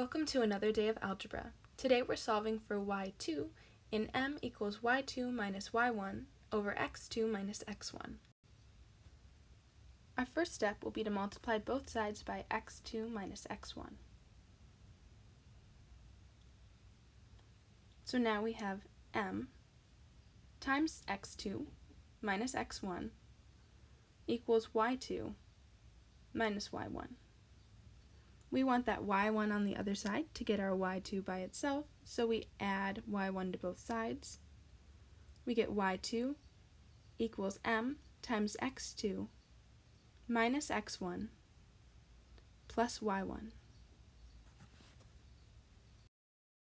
Welcome to another day of algebra. Today we're solving for y2 in m equals y2 minus y1 over x2 minus x1. Our first step will be to multiply both sides by x2 minus x1. So now we have m times x2 minus x1 equals y2 minus y1. We want that y1 on the other side to get our y2 by itself, so we add y1 to both sides. We get y2 equals m times x2 minus x1 plus y1.